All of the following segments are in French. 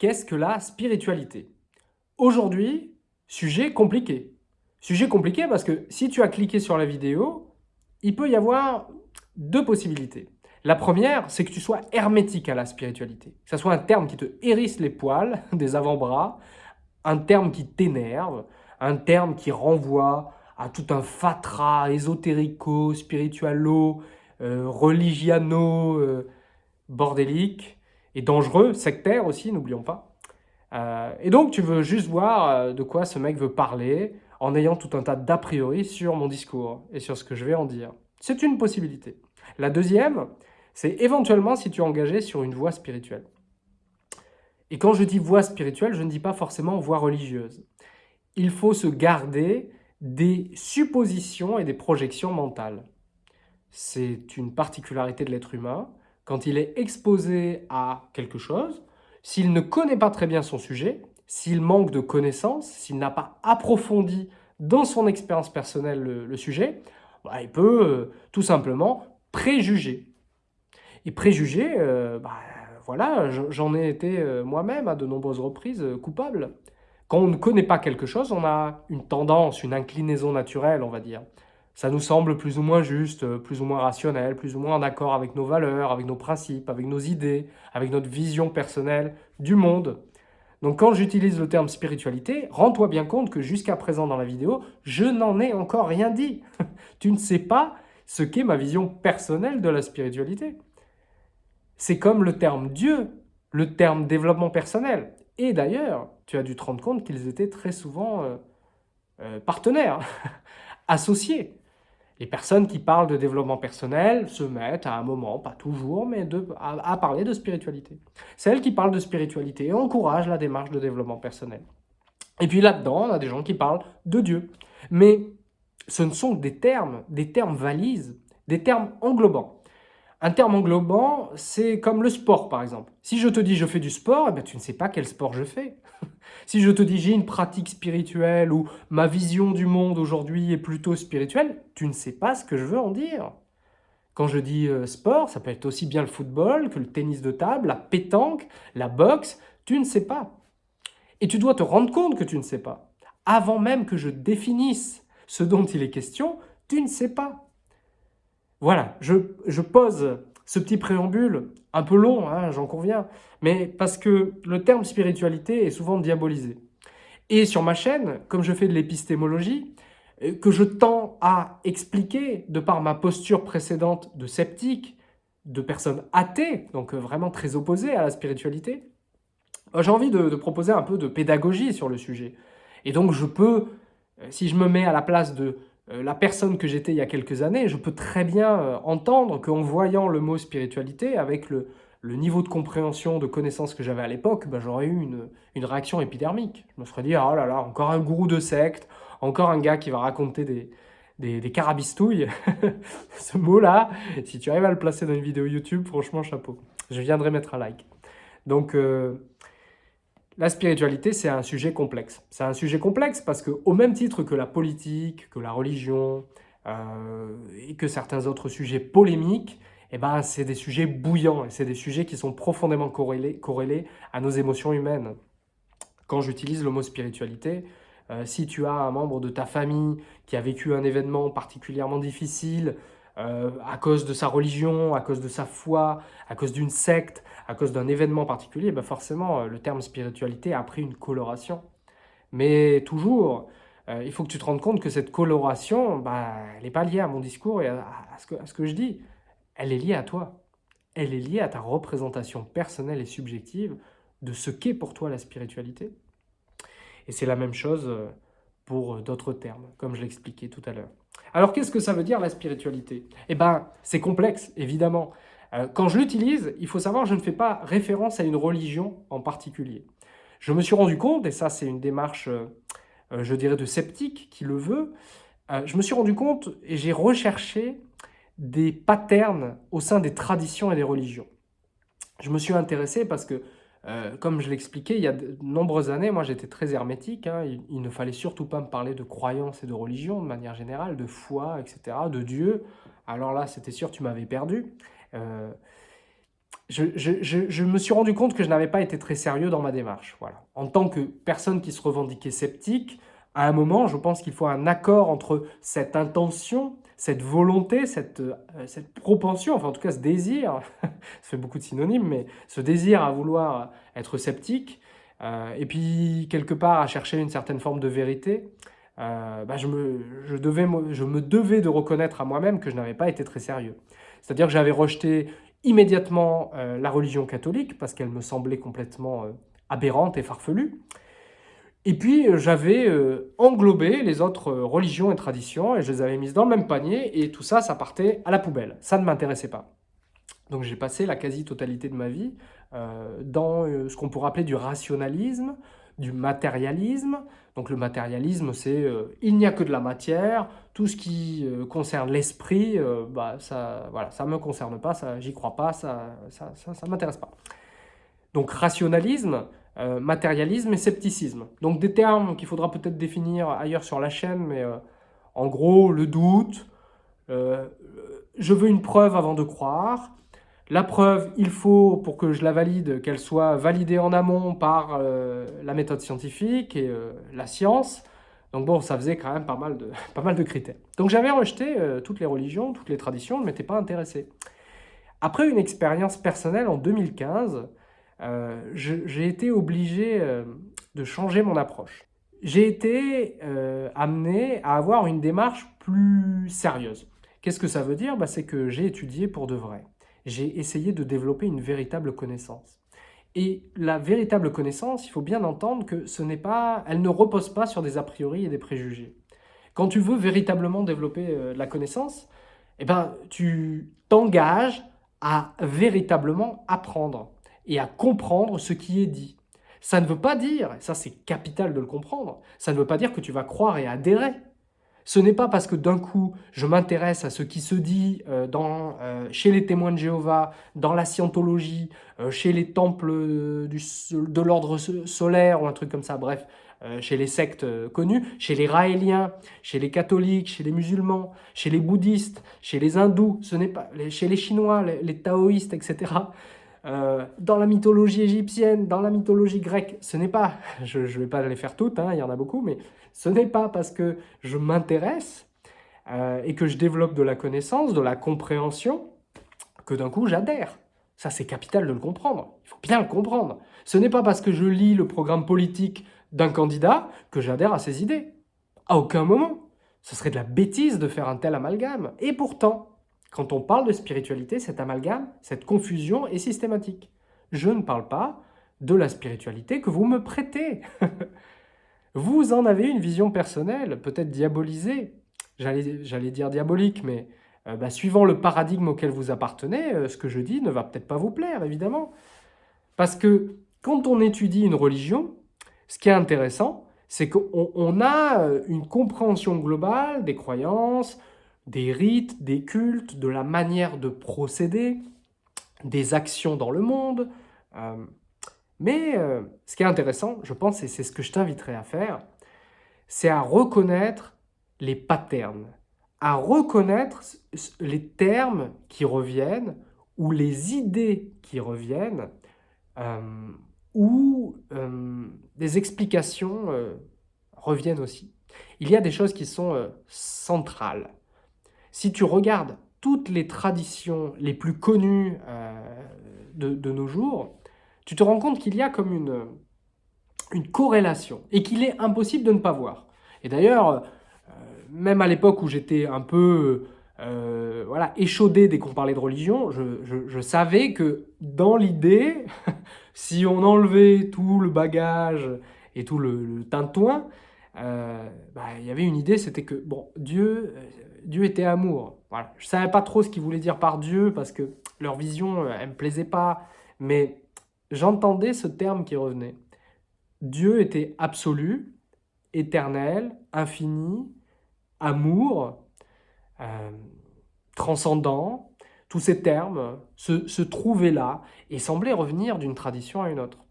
qu'est-ce que la spiritualité? Aujourd'hui, sujet compliqué. Sujet compliqué parce que si tu as cliqué sur la vidéo, il peut y avoir deux possibilités. La première, c'est que tu sois hermétique à la spiritualité. Que ce soit un terme qui te hérisse les poils des avant-bras, un terme qui t'énerve, un terme qui renvoie à tout un fatras ésotérico, spiritualo, euh, religiano, euh, bordélique et dangereux, sectaire aussi, n'oublions pas. Euh, et donc, tu veux juste voir de quoi ce mec veut parler en ayant tout un tas d'a priori sur mon discours et sur ce que je vais en dire. C'est une possibilité. La deuxième, c'est éventuellement si tu es engagé sur une voie spirituelle. Et quand je dis voie spirituelle, je ne dis pas forcément voie religieuse. Il faut se garder des suppositions et des projections mentales. C'est une particularité de l'être humain. Quand il est exposé à quelque chose, s'il ne connaît pas très bien son sujet, s'il manque de connaissances, s'il n'a pas approfondi dans son expérience personnelle le, sujet, bah, il peut euh, tout simplement préjuger. Et préjuger, euh, bah, voilà, j'en ai été euh, moi-même à de nombreuses reprises coupable. Quand on ne connaît pas quelque chose, on a une tendance, une inclinaison naturelle, on va dire. Ça nous semble plus ou moins juste, plus ou moins rationnel, plus ou moins en accord avec nos valeurs, avec nos principes, avec nos idées, avec notre vision personnelle du monde. Donc quand j'utilise le terme spiritualité, rends-toi bien compte que jusqu'à présent dans la vidéo, je n'en ai encore rien dit. tu ne sais pas ce qu'est ma vision personnelle de la spiritualité. C'est comme le terme Dieu, le terme développement personnel. Et d'ailleurs, tu as dû te rendre compte qu'ils étaient très souvent euh, euh, partenaires, associés. Les personnes qui parlent de développement personnel se mettent à un moment, pas toujours, mais à, parler de spiritualité. Celles qui parlent de spiritualité encouragent la démarche de développement personnel. Et puis là-dedans, on a des gens qui parlent de Dieu. Mais ce ne sont que des termes, des termes valises, des termes englobants. Un terme englobant, c'est comme le sport, par exemple. Si je te dis je fais du sport, eh tu ne sais pas quel sport je fais. si je te dis j'ai une pratique spirituelle ou ma vision du monde aujourd'hui est plutôt spirituelle, tu ne sais pas ce que je veux en dire. Quand je dis euh, sport, ça peut être aussi bien le football que le tennis de table, la pétanque, la boxe, tu ne sais pas. Et tu dois te rendre compte que tu ne sais pas. Avant même que je définisse ce dont il est question, tu ne sais pas. Voilà, je, pose ce petit préambule, un peu long, hein, j'en conviens, mais parce que le terme spiritualité est souvent diabolisé. Et sur ma chaîne, comme je fais de l'épistémologie, euh, que je tends à expliquer, de par ma posture précédente de sceptique, de personne athée, donc euh, vraiment très opposée à la spiritualité, euh, j'ai envie de, proposer un peu de pédagogie sur le sujet. Et donc je peux, si je me mets à la place de la personne que j'étais il y a quelques années, je peux très bien euh, entendre qu'en voyant le mot spiritualité, avec le, niveau de compréhension, de connaissance que j'avais à l'époque, ben, j'aurais eu une, réaction épidermique. Je me serais dit, oh là là, encore un gourou de secte, encore un gars qui va raconter des, des, carabistouilles. Ce mot-là, si tu arrives à le placer dans une vidéo YouTube, franchement, chapeau. Je viendrai mettre un like. Donc, euh, la spiritualité, c'est un sujet complexe. C'est un sujet complexe parce que, au même titre que la politique, que la religion euh, et que certains autres sujets polémiques, eh ben, c'est des sujets bouillants et c'est des sujets qui sont profondément corrélés, à nos émotions humaines. Quand j'utilise le mot spiritualité, euh, si tu as un membre de ta famille qui a vécu un événement particulièrement difficile, euh, à cause de sa religion, à cause de sa foi, à cause d'une secte, à cause d'un événement particulier, bah forcément, euh, le terme spiritualité a pris une coloration. Mais toujours, euh, il faut que tu te rendes compte que cette coloration, bah, elle n'est pas liée à mon discours et à, ce que, à ce que je dis. Elle est liée à toi. Elle est liée à ta représentation personnelle et subjective de ce qu'est pour toi la spiritualité. Et c'est la même chose pour d'autres termes, comme je l'expliquais tout à l'heure. Alors, qu'est-ce que ça veut dire la spiritualité? Eh bien, c'est complexe, évidemment. Euh, quand je l'utilise, il faut savoir, je ne fais pas référence à une religion en particulier. Je me suis rendu compte, et ça c'est une démarche, euh, euh, je dirais, de sceptique qui le veut, je me suis rendu compte et j'ai recherché des patterns au sein des traditions et des religions. Je me suis intéressé parce que comme je l'expliquais, il y a de nombreuses années, moi j'étais très hermétique. Hein. il, ne fallait surtout pas me parler de croyance et de religion de manière générale, de foi, etc., de Dieu. Alors là, c'était sûr, tu m'avais perdu. Euh, je, me suis rendu compte que je n'avais pas été très sérieux dans ma démarche. Voilà. En tant que personne qui se revendiquait sceptique, à un moment, je pense qu'il faut un accord entre cette intention, cette volonté, cette, euh, cette propension, enfin en tout cas ce désir, ça fait beaucoup de synonymes, mais ce désir à vouloir être sceptique, euh, et puis quelque part à chercher une certaine forme de vérité, bah, je, me, je, devais, je me devais de reconnaître à moi-même que je n'avais pas été très sérieux. C'est-à-dire que j'avais rejeté immédiatement euh, la religion catholique, parce qu'elle me semblait complètement euh, aberrante et farfelue. Et puis, euh, j'avais englobé les autres religions et traditions, et je les avais mises dans le même panier, et tout ça, ça partait à la poubelle. Ça ne m'intéressait pas. Donc j'ai passé la quasi-totalité de ma vie dans ce qu'on pourrait appeler du rationalisme, du matérialisme. Donc le matérialisme, c'est euh, il n'y a que de la matière, tout ce qui euh, concerne l'esprit, euh, bah, ça voilà, ça me concerne pas, ça j'y crois pas, ça ça, ça, m'intéresse pas. Donc rationalisme, matérialisme et scepticisme. Donc des termes qu'il faudra peut-être définir ailleurs sur la chaîne, mais en gros le doute, je veux une preuve avant de croire, la preuve, il faut, pour que je la valide, qu'elle soit validée en amont par euh, la méthode scientifique et euh, la science. Donc bon, ça faisait quand même pas mal de, pas mal de critères. Donc j'avais rejeté euh, toutes les religions, toutes les traditions, je ne m'étais pas intéressé. Après une expérience personnelle en 2015, j'ai été obligé de changer mon approche. J'ai été amené à avoir une démarche plus sérieuse. Qu'est-ce que ça veut dire? Bah, C'est que j'ai étudié pour de vrai j'ai essayé de développer une véritable connaissance. Et la véritable connaissance, il faut bien entendre que ce n'est pas, elle ne repose pas sur des a priori et des préjugés. Quand tu veux véritablement développer euh, la connaissance, eh ben, tu t'engages à véritablement apprendre et à comprendre ce qui est dit. Ça ne veut pas dire, ça c'est capital de le comprendre, ça ne veut pas dire que tu vas croire et adhérer ce n'est pas parce que d'un coup, je m'intéresse à ce qui se dit euh, euh, chez les témoins de Jéhovah, dans la scientologie, euh, chez les temples de l'ordre solaire ou un truc comme ça, bref, chez les sectes connues, chez les raéliens, chez les catholiques, chez les musulmans, chez les bouddhistes, chez les hindous, ce n'est pas chez les chinois, les taoïstes, etc. Euh, dans la mythologie égyptienne, dans la mythologie grecque, ce n'est pas, je ne vais pas les faire toutes, hein, il y en a beaucoup, mais ce n'est pas parce que je m'intéresse euh, et que je développe de la connaissance, de la compréhension, que d'un coup j'adhère. Ça, c'est capital de le comprendre. Il faut bien le comprendre. Ce n'est pas parce que je lis le programme politique d'un candidat que j'adhère à ses idées. À aucun moment. Ce serait de la bêtise de faire un tel amalgame. Et pourtant, quand on parle de spiritualité, cet amalgame, cette confusion est systématique. Je ne parle pas de la spiritualité que vous me prêtez. vous en avez une vision personnelle, peut-être diabolisée. J'allais dire diabolique, mais euh, bah, suivant le paradigme auquel vous appartenez, euh, ce que je dis ne va peut-être pas vous plaire, évidemment. Parce que quand on étudie une religion, ce qui est intéressant, c'est qu'on a euh, une compréhension globale des croyances, des rites, des cultes, de la manière de procéder, des actions dans le monde. Euh, mais euh, ce qui est intéressant, je pense, et c'est ce que je t'inviterai à faire, c'est à reconnaître les patterns, à reconnaître les termes qui reviennent ou les idées qui reviennent euh, ou des explications reviennent aussi. Il y a des choses qui sont centrales. Si tu regardes toutes les traditions les plus connues euh, de, nos jours, tu te rends compte qu'il y a comme une, corrélation et qu'il est impossible de ne pas voir. Et d'ailleurs, euh, même à l'époque où j'étais un peu euh, échaudé dès qu'on parlait de religion, je, savais que dans l'idée, si on enlevait tout le bagage et tout le, le tintouin, bah, il y avait une idée, c'était que bon, Dieu, Dieu était amour. Voilà. Je ne savais pas trop ce qu'ils voulaient dire par Dieu parce que leur vision, euh, elle ne me plaisait pas. Mais j'entendais ce terme qui revenait. Dieu était absolu, éternel, infini, amour, euh, transcendant. Tous ces termes se, trouvaient là et semblaient revenir d'une tradition à une autre.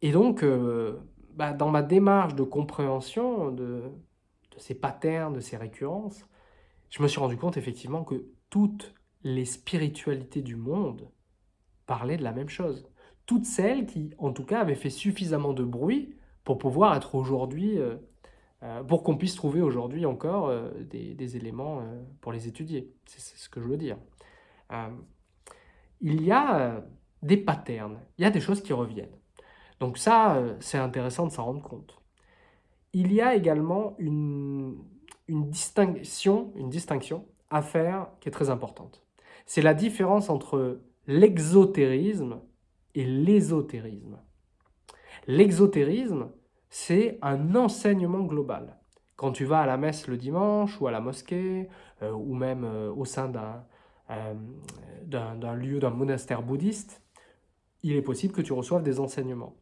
Et donc, euh, bah, dans ma démarche de compréhension de, ces patterns, de ces récurrences, je me suis rendu compte effectivement que toutes les spiritualités du monde, parlaient de la même chose. Toutes celles qui, en tout cas, avaient fait suffisamment de bruit pour pouvoir être aujourd'hui, euh, euh, pour qu'on puisse trouver aujourd'hui encore euh, des, éléments pour les étudier. C'est ce que je veux dire. il y a des patterns, il y a des choses qui reviennent. Donc ça, c'est intéressant de s'en rendre compte. Il y a également une, distinction, à faire qui est très importante. C'est la différence entre l'exotérisme et l'ésotérisme. L'exotérisme, c'est un enseignement global. Quand tu vas à la messe le dimanche ou à la mosquée, euh, ou même euh, au sein euh, d'un lieu, d'un monastère bouddhiste, il est possible que tu reçoives des enseignements.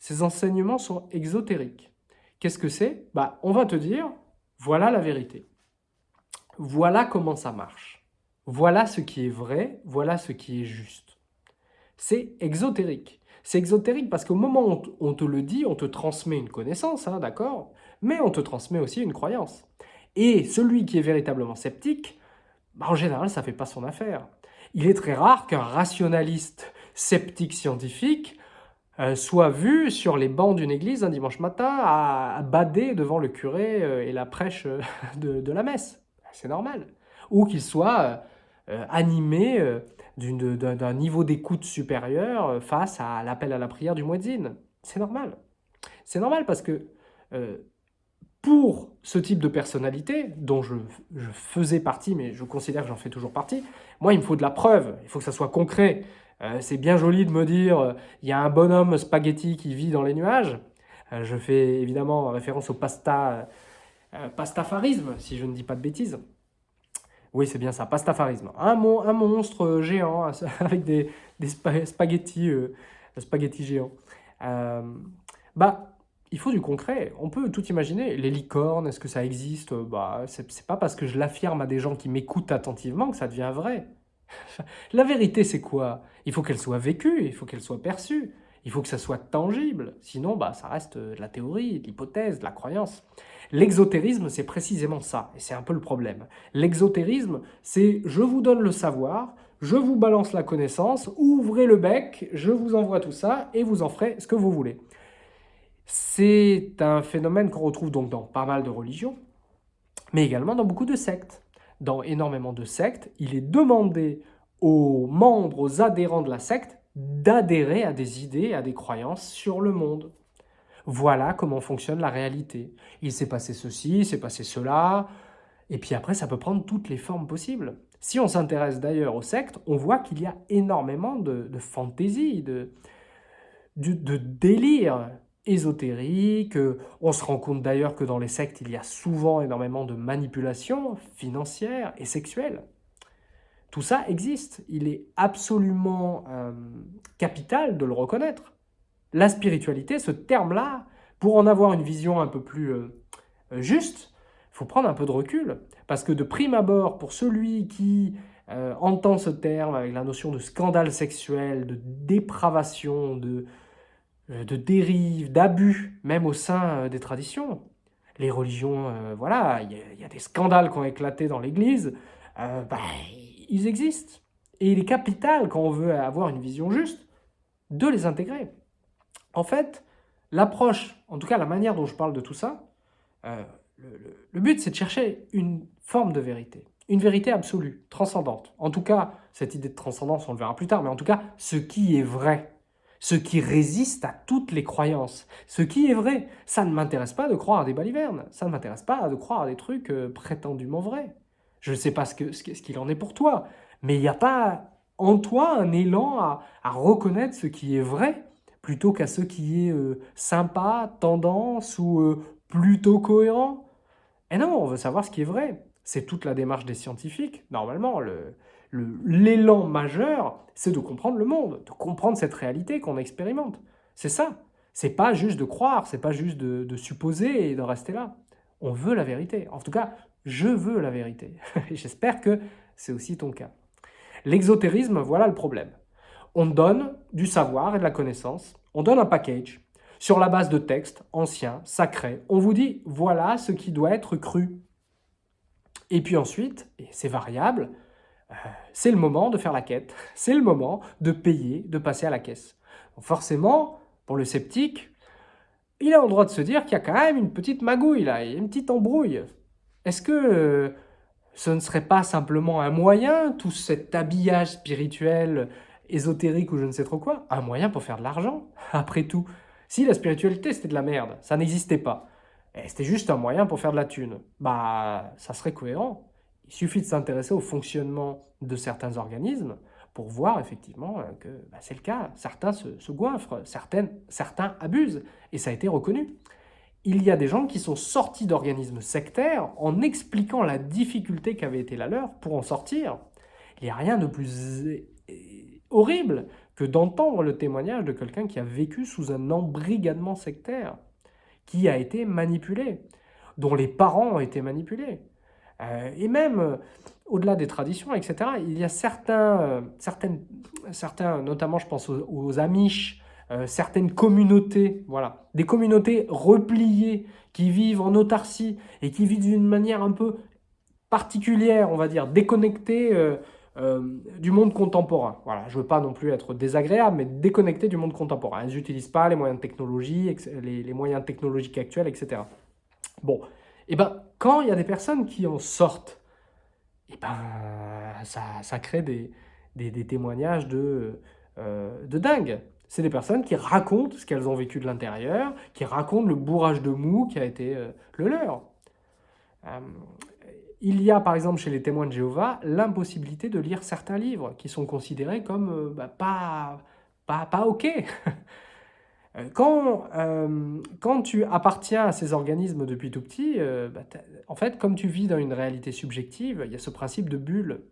Ces enseignements sont exotériques. Qu'est-ce que c'est? Bah, On va te dire, voilà la vérité. Voilà comment ça marche. Voilà ce qui est vrai, voilà ce qui est juste. C'est exotérique. C'est exotérique parce qu'au moment où on te le dit, on te transmet une connaissance, hein, d'accord? Mais on te transmet aussi une croyance. Et celui qui est véritablement sceptique, bah, en général, ça ne fait pas son affaire. Il est très rare qu'un rationaliste sceptique scientifique euh, soit vu sur les bancs d'une église un dimanche matin à, bader devant le curé euh, et la prêche euh, de, la messe. C'est normal. Ou qu'il soit animé d'un niveau d'écoute supérieur face à l'appel à la prière du muezzin. C'est normal. C'est normal parce que pour ce type de personnalité, dont je, faisais partie, mais je considère que j'en fais toujours partie, moi, il me faut de la preuve, il faut que ça soit concret. Euh, c'est bien joli de me dire, euh, il y a un bonhomme spaghetti qui vit dans les nuages. Euh, je fais évidemment référence au pasta, pastafarisme, si je ne dis pas de bêtises. Oui, c'est bien ça, pastafarisme. Un, un monstre géant avec des, spaghettis géants. bah, il faut du concret. On peut tout imaginer. Les licornes, est-ce que ça existe? Bah, c'est pas parce que je l'affirme à des gens qui m'écoutent attentivement que ça devient vrai. La vérité, c'est quoi? Il faut qu'elle soit vécue, il faut qu'elle soit perçue, il faut que ça soit tangible. Sinon, bah, ça reste de la théorie, de l'hypothèse, de la croyance. L'exotérisme, c'est précisément ça, et c'est un peu le problème. L'exotérisme, c'est je vous donne le savoir, je vous balance la connaissance, ouvrez le bec, je vous envoie tout ça, et vous en ferez ce que vous voulez. C'est un phénomène qu'on retrouve donc dans pas mal de religions, mais également dans beaucoup de sectes dans énormément de sectes, il est demandé aux membres, aux adhérents de la secte, d'adhérer à des idées, à des croyances sur le monde. Voilà comment fonctionne la réalité. Il s'est passé ceci, il s'est passé cela, et puis après, ça peut prendre toutes les formes possibles. Si on s'intéresse d'ailleurs aux sectes, on voit qu'il y a énormément de, de fantaisie, de, de, de délire ésotérique. Euh, on se rend compte d'ailleurs que dans les sectes, il y a souvent énormément de manipulations financières et sexuelles. Tout ça existe. Il est absolument euh, capital de le reconnaître. La spiritualité, ce terme-là, pour en avoir une vision un peu plus euh, juste, il faut prendre un peu de recul. Parce que de prime abord, pour celui qui entend ce terme avec la notion de scandale sexuel, de dépravation, de, de dérives, d'abus, même au sein euh, des traditions. Les religions, euh, voilà, il y, a des scandales qui ont éclaté dans l'Église, bah, ils existent. Et il est capital, quand on veut avoir une vision juste, de les intégrer. En fait, l'approche, en tout cas la manière dont je parle de tout ça, le, but c'est de chercher une forme de vérité, une vérité absolue, transcendante. En tout cas, cette idée de transcendance, on le verra plus tard, mais en tout cas, ce qui est vrai, ce qui résiste à toutes les croyances. Ce qui est vrai, ça ne m'intéresse pas de croire à des balivernes, ça ne m'intéresse pas de croire à des trucs euh, prétendument vrais. Je ne sais pas ce qu'il ce en est pour toi, mais il n'y a pas en toi un élan à, reconnaître ce qui est vrai, plutôt qu'à ce qui est euh, sympa, tendance ou euh, plutôt cohérent. Et non, on veut savoir ce qui est vrai. C'est toute la démarche des scientifiques. Normalement, le, l'élan majeur, c'est de comprendre le monde, de comprendre cette réalité qu'on expérimente. C'est ça. C'est pas juste de croire, c'est pas juste de, supposer et de rester là. On veut la vérité. En tout cas, je veux la vérité. J'espère que c'est aussi ton cas. L'exotérisme, voilà le problème. On donne du savoir et de la connaissance, on donne un package sur la base de textes anciens, sacrés. On vous dit, voilà ce qui doit être cru. Et puis ensuite, et c'est variable, c'est le moment de faire la quête, c'est le moment de payer, de passer à la caisse. forcément, pour le sceptique, il a le droit de se dire qu'il y a quand même une petite magouille là, une petite embrouille. Est-ce que euh, ce ne serait pas simplement un moyen, tout cet habillage spirituel, ésotérique ou je ne sais trop quoi, un moyen pour faire de l'argent, après tout Si la spiritualité c'était de la merde, ça n'existait pas, et c'était juste un moyen pour faire de la thune, bah ça serait cohérent. Il suffit de s'intéresser au fonctionnement de certains organismes pour voir effectivement euh, que bah, c'est le cas. Certains se, goinfrent, certains abusent, et ça a été reconnu. Il y a des gens qui sont sortis d'organismes sectaires en expliquant la difficulté qu'avait été la leur pour en sortir. Il n'y a rien de plus euh, horrible que d'entendre le témoignage de quelqu'un qui a vécu sous un embrigadement sectaire, qui a été manipulé, dont les parents ont été manipulés. Euh, et même, euh, au-delà des traditions, etc., il y a certains, euh, certaines, certains notamment je pense aux, Amish, certaines communautés, voilà, des communautés repliées qui vivent en autarcie et qui vivent d'une manière un peu particulière, on va dire, déconnectée du monde contemporain. Voilà, je veux pas non plus être désagréable, mais déconnectée du monde contemporain. Elles n'utilisent pas les moyens de technologie, les, moyens technologiques actuels, etc. Bon, et eh ben, quand il y a des personnes qui en sortent, et eh ben, ça, crée des, témoignages de, euh, de dingue. C'est des personnes qui racontent ce qu'elles ont vécu de l'intérieur, qui racontent le bourrage de mou qui a été euh, le leur. Euh, il y a par exemple chez les témoins de Jéhovah l'impossibilité de lire certains livres qui sont considérés comme bah, pas, pas, pas OK. Euh, quand, euh, quand tu appartiens à ces organismes depuis tout petit, euh, bah, en fait, comme tu vis dans une réalité subjective, il y a ce principe de bulle.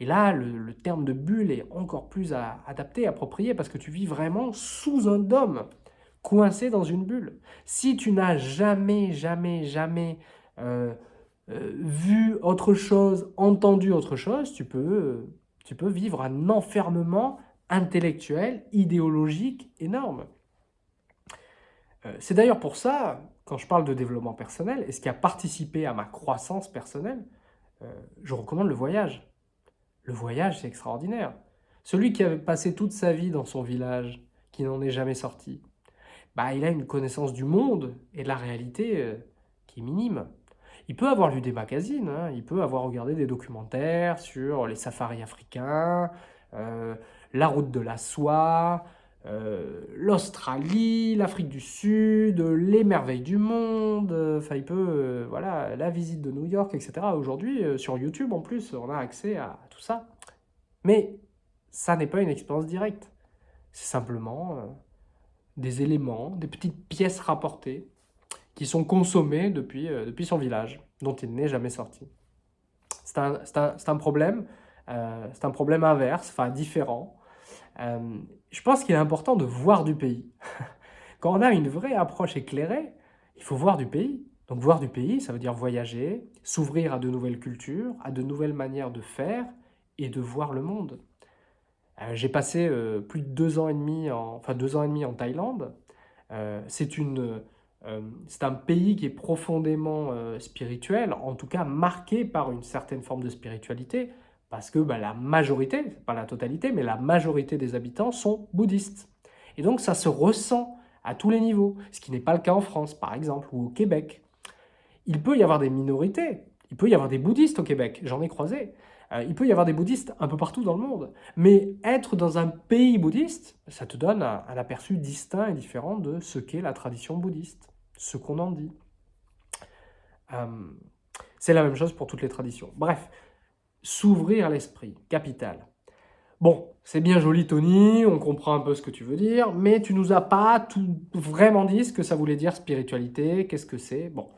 Et là, le, terme de bulle est encore plus adapté, approprié, parce que tu vis vraiment sous un dôme, coincé dans une bulle. Si tu n'as jamais, jamais, jamais vu autre chose, entendu autre chose, tu peux, tu peux vivre un enfermement intellectuel, idéologique énorme. Euh, c'est d'ailleurs pour ça, quand je parle de développement personnel, et ce qui a participé à ma croissance personnelle, euh, je recommande le voyage. Le voyage, c'est extraordinaire. Celui qui avait passé toute sa vie dans son village, qui n'en est jamais sorti, bah, il a une connaissance du monde et de la réalité euh, qui est minime. Il peut avoir lu des magazines, hein, il peut avoir regardé des documentaires sur les safaris africains, la route de la soie, euh, l'Australie, l'Afrique du Sud, les merveilles du monde, enfin il peut, euh, voilà, la visite de New York, etc. Aujourd'hui, euh, sur YouTube en plus, on a accès à tout ça. Mais ça n'est pas une expérience directe. C'est simplement des éléments, des petites pièces rapportées qui sont consommées depuis, depuis son village, dont il n'est jamais sorti. C'est un, un, un, problème, c'est un problème inverse, enfin différent, euh, je pense qu'il est important de voir du pays. Quand on a une vraie approche éclairée, il faut voir du pays. Donc voir du pays, ça veut dire voyager, s'ouvrir à de nouvelles cultures, à de nouvelles manières de faire et de voir le monde. Euh, j'ai passé euh, plus de deux ans et demi, en, enfin deux ans et demi en Thaïlande. c'est c'est un pays qui est profondément spirituel, en tout cas marqué par une certaine forme de spiritualité. Parce que bah, la majorité, pas la totalité, mais la majorité des habitants sont bouddhistes. Et donc ça se ressent à tous les niveaux, ce qui n'est pas le cas en France, par exemple, ou au Québec. Il peut y avoir des minorités, il peut y avoir des bouddhistes au Québec, j'en ai croisé. Euh, il peut y avoir des bouddhistes un peu partout dans le monde. Mais être dans un pays bouddhiste, ça te donne un, aperçu distinct et différent de ce qu'est la tradition bouddhiste, ce qu'on en dit. Euh, c'est la même chose pour toutes les traditions. Bref, S'ouvrir l'esprit, capital. Bon, c'est bien joli Tony, on comprend un peu ce que tu veux dire, mais tu nous as pas tout vraiment dit ce que ça voulait dire spiritualité, qu'est-ce que c'est Bon,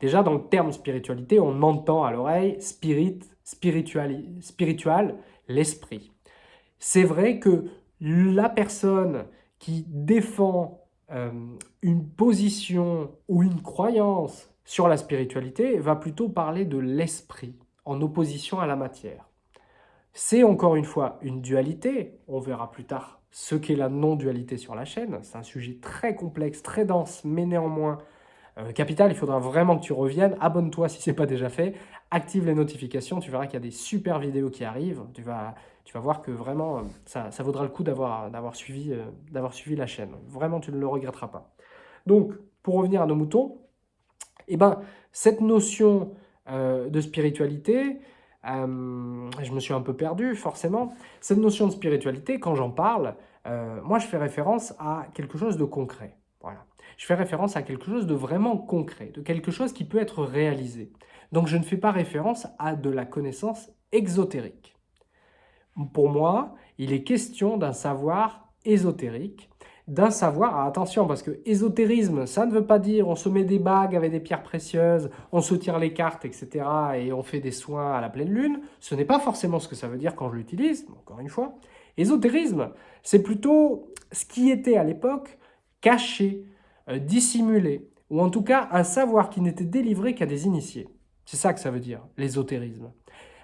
déjà dans le terme spiritualité, on entend à l'oreille spirit, spiritual, l'esprit. C'est vrai que la personne qui défend euh, une position ou une croyance sur la spiritualité va plutôt parler de l'esprit en opposition à la matière. C'est encore une fois une dualité, on verra plus tard ce qu'est la non-dualité sur la chaîne, c'est un sujet très complexe, très dense, mais néanmoins Euh, capital, il faudra vraiment que tu reviennes. Abonne-toi si ce n'est pas déjà fait. Active les notifications. Tu verras qu'il y a des super vidéos qui arrivent. Tu vas, tu vas voir que vraiment, ça, ça vaudra le coup d'avoir suivi, euh, suivi la chaîne. Vraiment, tu ne le regretteras pas. Donc, pour revenir à nos moutons, eh ben, cette notion euh, de spiritualité, je me suis un peu perdu forcément, cette notion de spiritualité, quand j'en parle, moi je fais référence à quelque chose de concret. Voilà je fais référence à quelque chose de vraiment concret, de quelque chose qui peut être réalisé. Donc je ne fais pas référence à de la connaissance exotérique. Pour moi, il est question d'un savoir ésotérique, d'un savoir, ah, attention parce que ésotérisme, ça ne veut pas dire on se met des bagues avec des pierres précieuses, on se tire les cartes, etc. et on fait des soins à la pleine lune. Ce n'est pas forcément ce que ça veut dire quand je l'utilise, encore une fois. Ésotérisme, c'est plutôt ce qui était à l'époque caché, euh, dissimulé, ou en tout cas un savoir qui n'était délivré qu'à des initiés. C'est ça que ça veut dire, l'ésotérisme.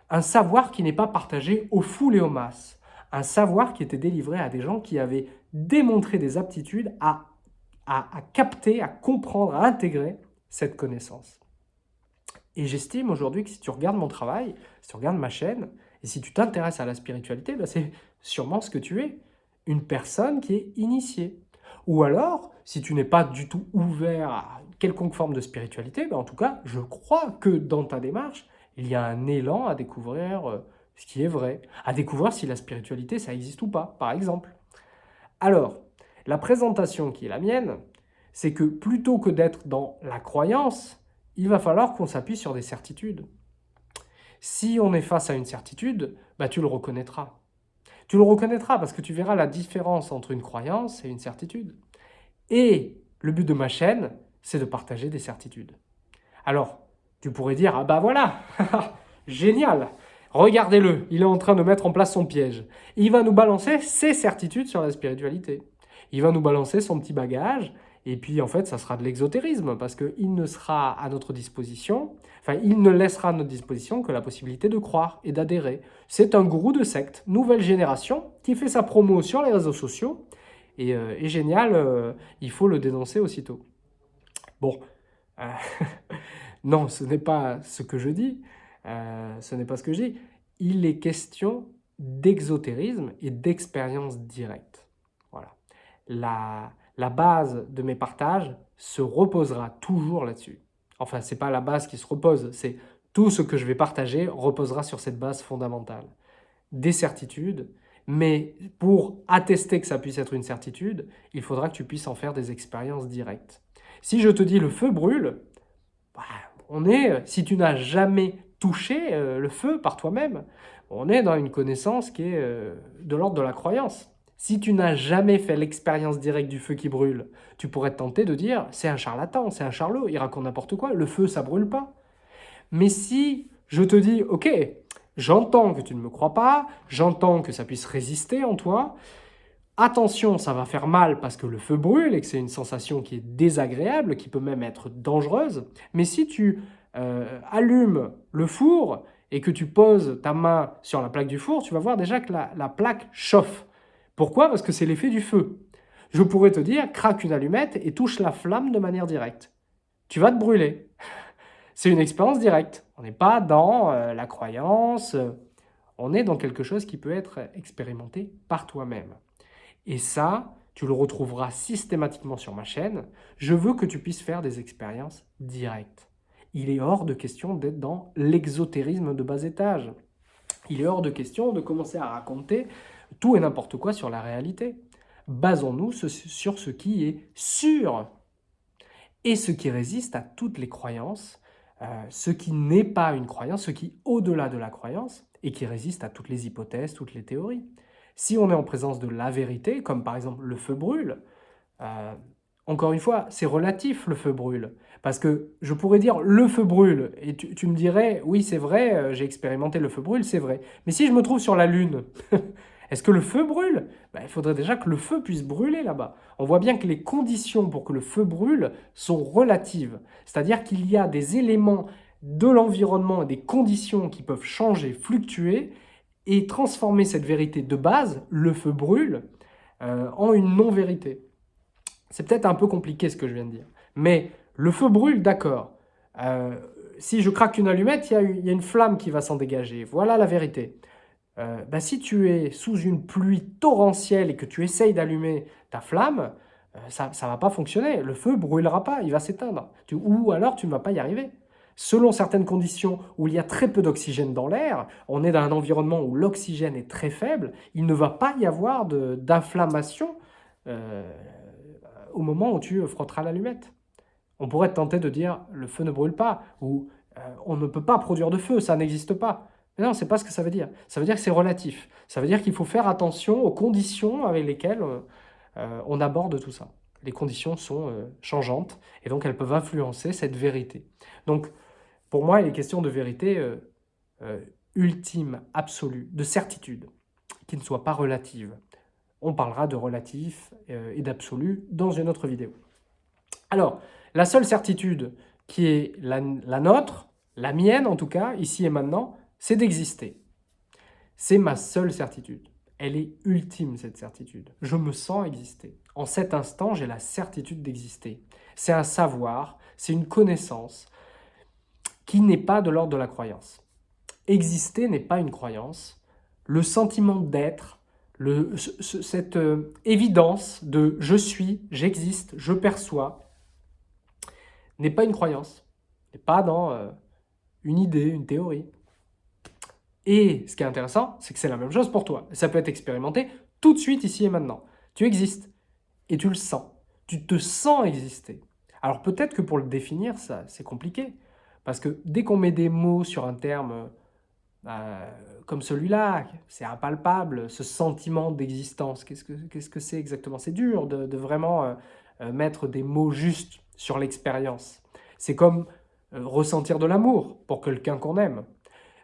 Un savoir qui n'est pas partagé aux foules et aux masses. Un savoir qui était délivré à des gens qui avaient démontré des aptitudes à, à, capter, à comprendre, à intégrer cette connaissance. Et j'estime aujourd'hui que si tu regardes mon travail, si tu regardes ma chaîne, et si tu t'intéresses à la spiritualité, ben c'est sûrement ce que tu es. Une personne qui est initiée. Ou alors, si tu n'es pas du tout ouvert à quelconque forme de spiritualité, ben en tout cas, je crois que dans ta démarche, il y a un élan à découvrir euh, ce qui est vrai, à découvrir si la spiritualité, ça existe ou pas, par exemple. Alors, la présentation qui est la mienne, c'est que plutôt que d'être dans la croyance, il va falloir qu'on s'appuie sur des certitudes. Si on est face à une certitude, bah tu le reconnaîtras. Tu le reconnaîtras parce que tu verras la différence entre une croyance et une certitude. Et le but de ma chaîne, c'est de partager des certitudes. Alors, tu pourrais dire, ah bah voilà, génial, regardez-le, il est en train de mettre en place son piège. Il va nous balancer ses certitudes sur la spiritualité. Il va nous balancer son petit bagage, et puis en fait, ça sera de l'exotérisme, parce qu'il ne sera à notre disposition, enfin, il ne laissera à notre disposition que la possibilité de croire et d'adhérer. C'est un gourou de secte, nouvelle génération, qui fait sa promo sur les réseaux sociaux, et, euh, génial, euh, il faut le dénoncer aussitôt. Bon, euh, non, ce n'est pas ce que je dis, ce n'est pas ce que je dis. Il est question d'exotérisme et d'expérience directe. Voilà. La, la base de mes partages se reposera toujours là-dessus. Enfin, ce n'est pas la base qui se repose, c'est tout ce que je vais partager reposera sur cette base fondamentale. Des certitudes, mais pour attester que ça puisse être une certitude, il faudra que tu puisses en faire des expériences directes. Si je te dis le feu brûle, bah, on est, si tu n'as jamais touché euh, le feu par toi-même, on est dans une connaissance qui est euh, de l'ordre de la croyance. Si tu n'as jamais fait l'expérience directe du feu qui brûle, tu pourrais te tenter de dire « c'est un charlatan, c'est un charlot, il raconte n'importe quoi, le feu ça brûle pas ». Mais si je te dis « ok, j'entends que tu ne me crois pas, j'entends que ça puisse résister en toi, attention ça va faire mal parce que le feu brûle et que c'est une sensation qui est désagréable, qui peut même être dangereuse, mais si tu euh, allumes le four et que tu poses ta main sur la plaque du four, tu vas voir déjà que la plaque chauffe. Pourquoi? Parce que c'est l'effet du feu. Je pourrais te dire, craque une allumette et touche la flamme de manière directe. Tu vas te brûler. C'est une expérience directe. On n'est pas dans euh, la croyance, on est dans quelque chose qui peut être expérimenté par toi-même. Et ça, tu le retrouveras systématiquement sur ma chaîne. Je veux que tu puisses faire des expériences directes. Il est hors de question d'être dans l'exotérisme de bas étage. Il est hors de question de commencer à raconter tout et n'importe quoi sur la réalité. Basons-nous sur ce qui est sûr et ce qui résiste à toutes les croyances, euh, ce qui n'est pas une croyance, ce qui est au-delà de la croyance et qui résiste à toutes les hypothèses, toutes les théories. Si on est en présence de la vérité, comme par exemple le feu brûle, euh, encore une fois, c'est relatif le feu brûle. Parce que je pourrais dire le feu brûle, et tu, me dirais, oui c'est vrai, euh, j'ai expérimenté le feu brûle, c'est vrai. Mais si je me trouve sur la Lune, Est-ce que le feu brûle? Ben, Il faudrait déjà que le feu puisse brûler là-bas. On voit bien que les conditions pour que le feu brûle sont relatives. C'est-à-dire qu'il y a des éléments de l'environnement et des conditions qui peuvent changer, fluctuer et transformer cette vérité de base, le feu brûle, euh, en une non-vérité. C'est peut-être un peu compliqué ce que je viens de dire. Mais le feu brûle, d'accord. Euh, si je craque une allumette, il y, a une flamme qui va s'en dégager. Voilà la vérité. Euh, bah, si tu es sous une pluie torrentielle et que tu essayes d'allumer ta flamme, euh, ça ne va pas fonctionner. Le feu brûlera pas, il va s'éteindre. Ou alors tu ne vas pas y arriver. Selon certaines conditions où il y a très peu d'oxygène dans l'air, on est dans un environnement où l'oxygène est très faible, il ne va pas y avoir d'inflammation euh, au moment où tu frotteras l'allumette. On pourrait tenter de dire le feu ne brûle pas ou euh, on ne peut pas produire de feu, ça n'existe pas. Mais non, c'est pas ce que ça veut dire. Ça veut dire que c'est relatif. Ça veut dire qu'il faut faire attention aux conditions avec lesquelles euh, on aborde tout ça. Les conditions sont changeantes et donc elles peuvent influencer cette vérité. Donc, pour moi, il est question de vérité ultime, absolue, de certitude, qui ne soit pas relative. On parlera de relatif euh, et d'absolu dans une autre vidéo. Alors, la seule certitude qui est la, nôtre, la mienne en tout cas, ici et maintenant, c'est d'exister. C'est ma seule certitude. Elle est ultime, cette certitude. Je me sens exister. En cet instant, j'ai la certitude d'exister. C'est un savoir, c'est une connaissance qui n'est pas de l'ordre de la croyance. Exister n'est pas une croyance. Le sentiment d'être, cette euh, évidence de je suis, j'existe, je perçois, n'est pas une croyance, n'est pas dans euh, une idée, une théorie. Et ce qui est intéressant, c'est que c'est la même chose pour toi. Ça peut être expérimenté tout de suite, ici et maintenant. Tu existes et tu le sens. Tu te sens exister. Alors peut-être que pour le définir, ça c'est compliqué. Parce que dès qu'on met des mots sur un terme euh, comme celui-là, c'est impalpable, ce sentiment d'existence. Qu'est-ce que c'est exactement? C'est dur de, vraiment euh, mettre des mots justes sur l'expérience. C'est comme ressentir de l'amour pour quelqu'un qu'on aime.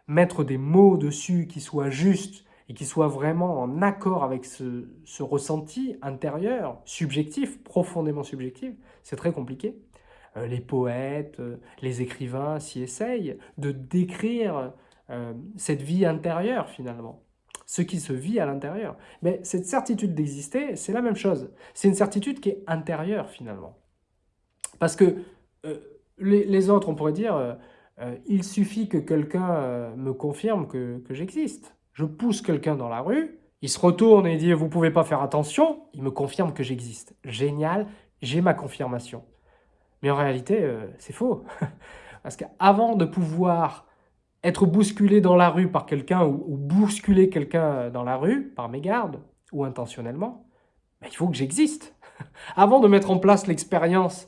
Mettre des mots dessus qui soient justes et qui soient vraiment en accord avec ce, ressenti intérieur, subjectif, profondément subjectif, c'est très compliqué. les poètes, les écrivains s'y essayent de décrire euh, cette vie intérieure finalement, ce qui se vit à l'intérieur. Mais cette certitude d'exister, c'est la même chose. C'est une certitude qui est intérieure finalement. Parce que euh, les, autres, on pourrait dire, euh, il suffit que quelqu'un me confirme que, j'existe. Je pousse quelqu'un dans la rue, il se retourne et dit « vous pouvez pas faire attention », il me confirme que j'existe. Génial, j'ai ma confirmation. Mais en réalité, c'est faux. Parce qu'avant de pouvoir être bousculé dans la rue par quelqu'un ou, bousculer quelqu'un dans la rue par mégarde ou intentionnellement, ben, il faut que j'existe. Avant de mettre en place l'expérience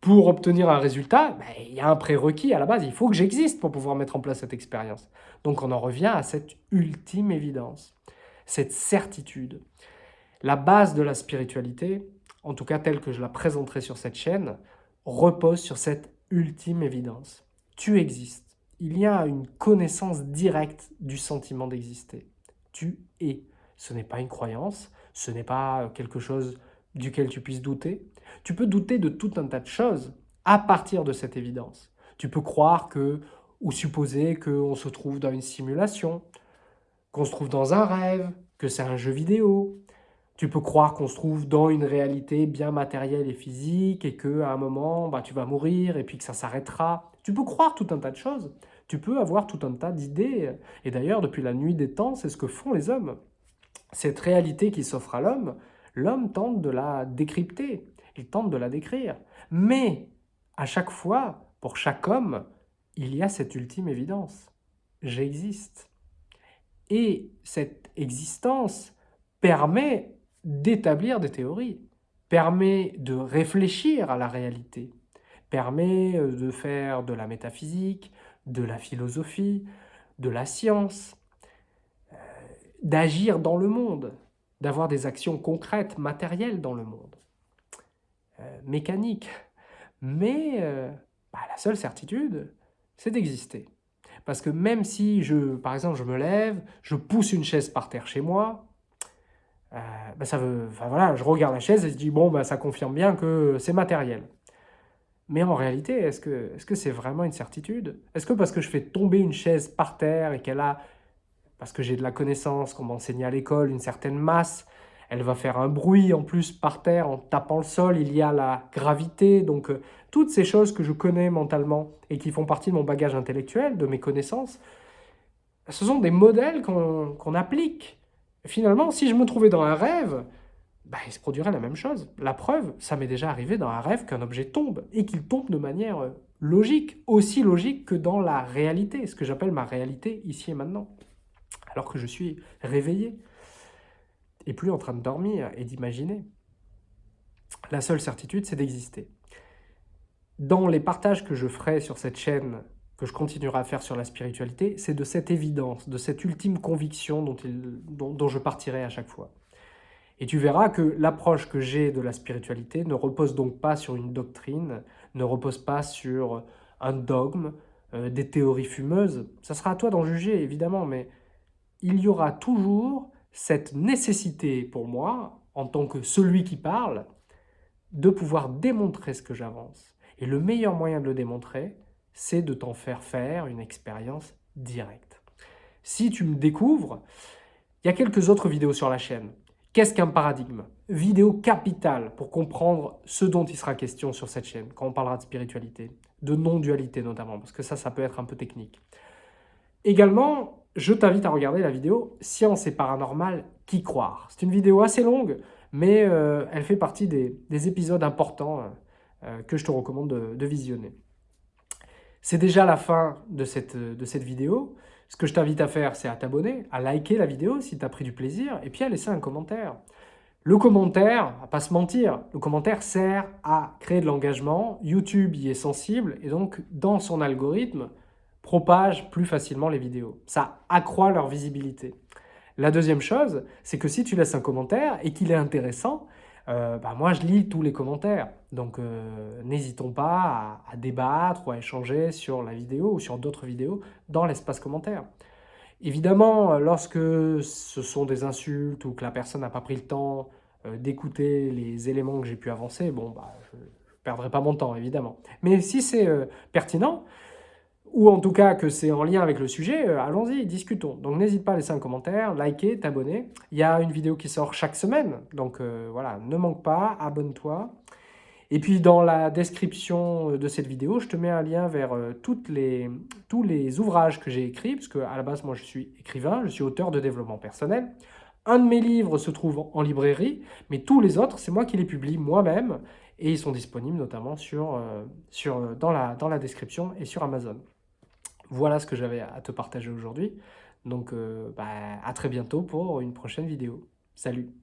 pour obtenir un résultat, ben, il y a un prérequis à la base. Il faut que j'existe pour pouvoir mettre en place cette expérience. Donc on en revient à cette ultime évidence, cette certitude. La base de la spiritualité, en tout cas telle que je la présenterai sur cette chaîne, repose sur cette ultime évidence. Tu existes il y a une connaissance directe du sentiment d'exister. Tu es. Ce n'est pas une croyance, ce n'est pas quelque chose duquel tu puisses douter. Tu peux douter de tout un tas de choses à partir de cette évidence. Tu peux croire que, ou supposer qu'on se trouve dans une simulation, qu'on se trouve dans un rêve, que c'est un jeu vidéo. Tu peux croire qu'on se trouve dans une réalité bien matérielle et physique et qu'à un moment, bah, tu vas mourir et puis que ça s'arrêtera. Tu peux croire tout un tas de choses tu peux avoir tout un tas d'idées. Et d'ailleurs, depuis la nuit des temps, c'est ce que font les hommes. Cette réalité qui s'offre à l'homme, l'homme tente de la décrypter, il tente de la décrire. Mais à chaque fois, pour chaque homme, il y a cette ultime évidence. J'existe. Et cette existence permet d'établir des théories, permet de réfléchir à la réalité, permet de faire de la métaphysique, de la philosophie, de la science, euh, d'agir dans le monde, d'avoir des actions concrètes, matérielles dans le monde, euh, mécaniques. Mais euh, bah, la seule certitude, c'est d'exister. Parce que même si, je, par exemple, je me lève, je pousse une chaise par terre chez moi, bah, ça veut, voilà, je regarde la chaise et je dis, bon, bah, ça confirme bien que c'est matériel. Mais en réalité, est-ce que -ce c'est vraiment une certitude? Est-ce que parce que je fais tomber une chaise par terre et qu'elle a, parce que j'ai de la connaissance, qu'on m'enseigne à l'école, une certaine masse, elle va faire un bruit en plus par terre en tapant le sol, il y a la gravité, donc euh, toutes ces choses que je connais mentalement et qui font partie de mon bagage intellectuel, de mes connaissances, ce sont des modèles qu'on applique. Finalement, si je me trouvais dans un rêve, bah, il se produirait la même chose. La preuve, ça m'est déjà arrivé dans un rêve qu'un objet tombe, et qu'il tombe de manière euh, logique, aussi logique que dans la réalité, ce que j'appelle ma réalité ici et maintenant, alors que je suis réveillé, et plus en train de dormir et d'imaginer. La seule certitude, c'est d'exister. Dans les partages que je ferai sur cette chaîne, que je continuerai à faire sur la spiritualité, c'est de cette évidence, de cette ultime conviction dont, dont je partirai à chaque fois. Et tu verras que l'approche que j'ai de la spiritualité ne repose donc pas sur une doctrine, ne repose pas sur un dogme, euh, des théories fumeuses. Ça sera à toi d'en juger, évidemment, mais il y aura toujours cette nécessité pour moi, en tant que celui qui parle, de pouvoir démontrer ce que j'avance. Et le meilleur moyen de le démontrer, c'est de t'en faire faire une expérience directe. Si tu me découvres, il y a quelques autres vidéos sur la chaîne. Qu'est-ce qu'un paradigme? Vidéo capitale pour comprendre ce dont il sera question sur cette chaîne, quand on parlera de spiritualité, de non-dualité notamment, parce que ça, ça peut être un peu technique. Également, je t'invite à regarder la vidéo « Science et paranormal, qui croire ?» C'est une vidéo assez longue, mais euh, elle fait partie des, épisodes importants euh, euh, que je te recommande de, visionner. C'est déjà la fin de cette, vidéo. Ce que je t'invite à faire, c'est à t'abonner, à liker la vidéo si tu as pris du plaisir, et puis à laisser un commentaire. Le commentaire, à pas se mentir, le commentaire sert à créer de l'engagement. YouTube y est sensible, et donc dans son algorithme, propage plus facilement les vidéos. Ça accroît leur visibilité. La deuxième chose, c'est que si tu laisses un commentaire et qu'il est intéressant, euh, bah, moi je lis tous les commentaires. Donc euh, n'hésitons pas à, débattre ou à échanger sur la vidéo ou sur d'autres vidéos dans l'espace commentaire. Évidemment, lorsque ce sont des insultes ou que la personne n'a pas pris le temps euh, d'écouter les éléments que j'ai pu avancer, bon, bah, je ne perdrai pas mon temps, évidemment. Mais si c'est pertinent, ou en tout cas que c'est en lien avec le sujet, euh, allons-y, discutons. Donc n'hésite pas à laisser un commentaire, liker, t'abonner. Il y a une vidéo qui sort chaque semaine, donc euh, voilà, ne manque pas, abonne-toi. Et puis dans la description de cette vidéo, je te mets un lien vers euh, les, tous les ouvrages que j'ai écrits, parce qu'à la base, moi je suis écrivain, je suis auteur de développement personnel. Un de mes livres se trouve en librairie, mais tous les autres, c'est moi qui les publie moi-même, et ils sont disponibles notamment sur, sur, dans, la, dans la description et sur Amazon. Voilà ce que j'avais à te partager aujourd'hui. Donc, euh, bah, à très bientôt pour une prochaine vidéo. Salut